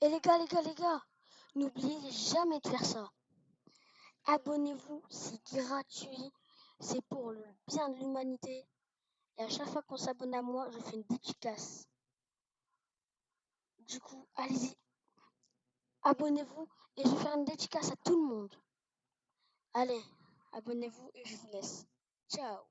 Et les gars, les gars, les gars, n'oubliez jamais de faire ça. Abonnez-vous, c'est gratuit, c'est pour le bien de l'humanité. Et à chaque fois qu'on s'abonne à moi, je fais une dédicace. Du coup, allez-y, abonnez-vous et je vais faire une dédicace à tout le monde. Allez, abonnez-vous et je vous laisse. Ciao